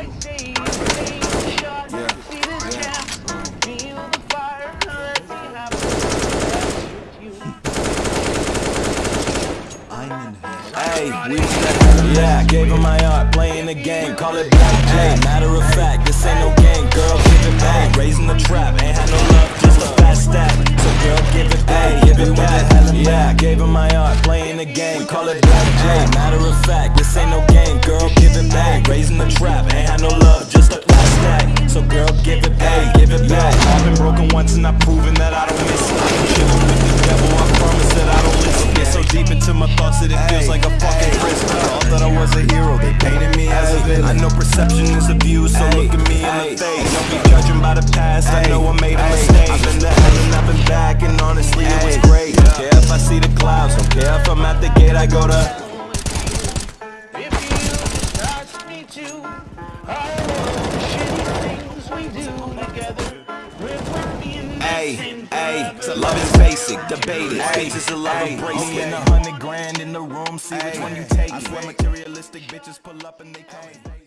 Yeah, see yeah. jam, feel the fire, let me have a with you. I'm in hell. Hey, we yeah, gave him my art, playing the game, call it black J. Matter of fact, this ain't no game, girl, give it back. Raising the trap, ain't had no love, just a fast stack. So girl, give it back, give it back. Yeah, gave him my art, playing the game, call it black J. Matter of fact, this ain't no game, girl, give it back. Raising the trap, ain't had no love, just a fast stack. So girl, give it back, give it back. I've been broken once and I've proven that I don't miss it. Chillin' with the devil, I promise that I don't listen. Get so deep into my thoughts that it feels like a fucking prison. Thought that I was a hero, they painted me as a villain. I know perception is a view, so look at me in the face. Don't be judging by the past, I know I made a mistake. I've been to and I've been back, and honestly it was great. Don't care if I see the clouds, don't care if I'm at the gate, I go to. The Hey, same hey, club. so love is basic, debate it. Space is a love embrace. Me and a hundred grand in the room, see which one you take. I swear materialistic bitches pull up and they call me.